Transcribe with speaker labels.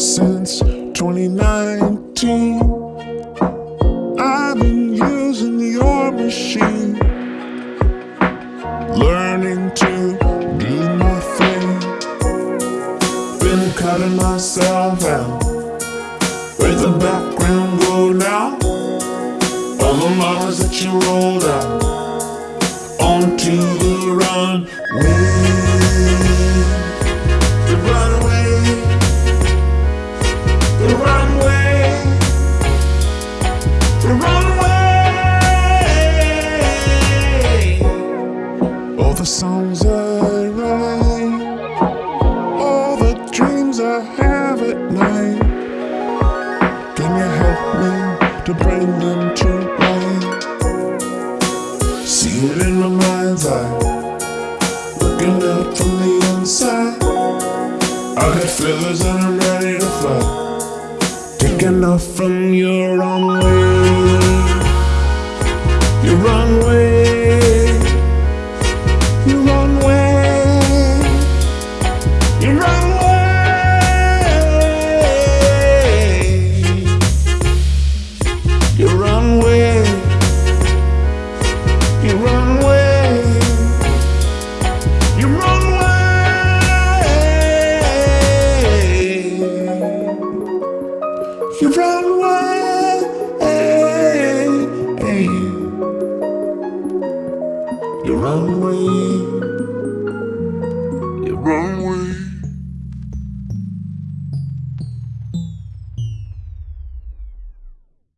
Speaker 1: since 2019. I've been using your machine, learning to do my thing. Been cutting myself out with the background go now. All the models that you rolled out onto the runway. The songs I write, all the dreams I have at night. Can you help me to bring them to? See it in my mind's eye, looking up from the inside. I got feathers and I'm ready to fly. Taking off from your runway, your runway. You run away. You run away. You run away.